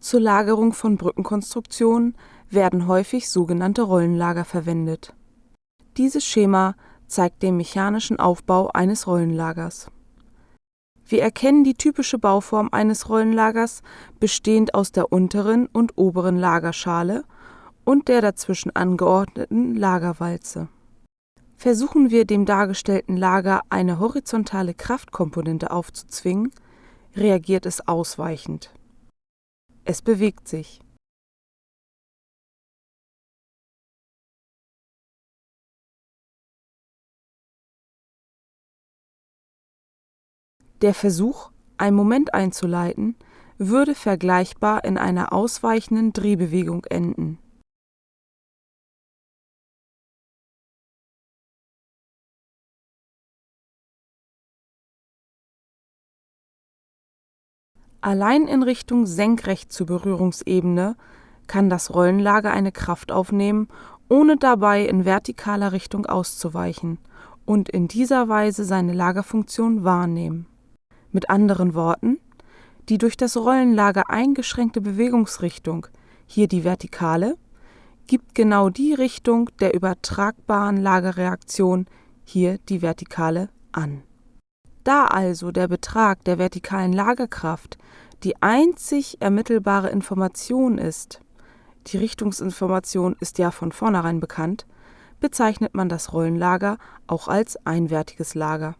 Zur Lagerung von Brückenkonstruktionen werden häufig sogenannte Rollenlager verwendet. Dieses Schema zeigt den mechanischen Aufbau eines Rollenlagers. Wir erkennen die typische Bauform eines Rollenlagers, bestehend aus der unteren und oberen Lagerschale und der dazwischen angeordneten Lagerwalze. Versuchen wir dem dargestellten Lager eine horizontale Kraftkomponente aufzuzwingen, reagiert es ausweichend. Es bewegt sich. Der Versuch, ein Moment einzuleiten, würde vergleichbar in einer ausweichenden Drehbewegung enden. Allein in Richtung senkrecht zur Berührungsebene kann das Rollenlager eine Kraft aufnehmen, ohne dabei in vertikaler Richtung auszuweichen und in dieser Weise seine Lagerfunktion wahrnehmen. Mit anderen Worten, die durch das Rollenlager eingeschränkte Bewegungsrichtung, hier die vertikale, gibt genau die Richtung der übertragbaren Lagerreaktion, hier die vertikale, an da also der Betrag der vertikalen Lagerkraft die einzig ermittelbare Information ist (die Richtungsinformation ist ja von vornherein bekannt), bezeichnet man das Rollenlager auch als einwertiges Lager